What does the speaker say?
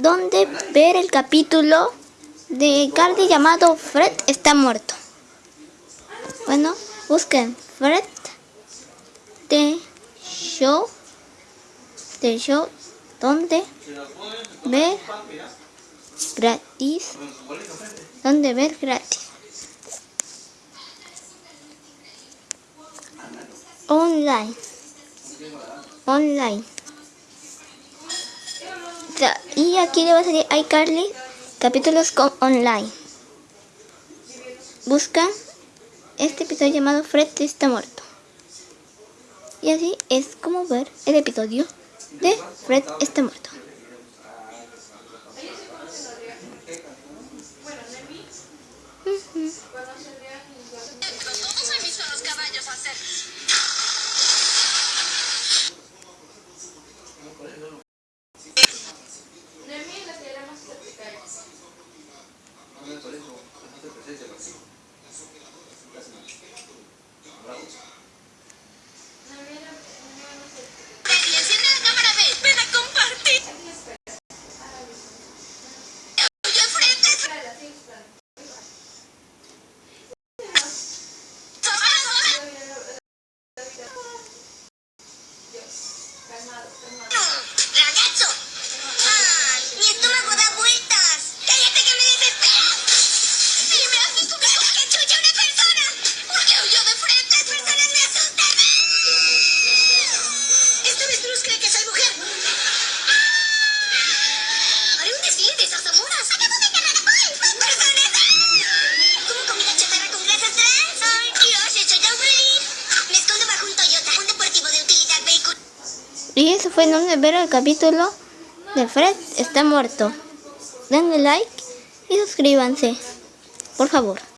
donde ver el capítulo de Cardi llamado Fred está muerto. Bueno, busquen Fred The Show, The Show, donde ver gratis, donde ver gratis. Online. Online. Y aquí le va a salir iCarly capítulos con online. Busca este episodio llamado Fred está muerto. Y así es como ver el episodio de Fred está muerto. Enciende Yes. 干妈，干妈。Y eso fue donde ver el capítulo de Fred está muerto. Denle like y suscríbanse, por favor.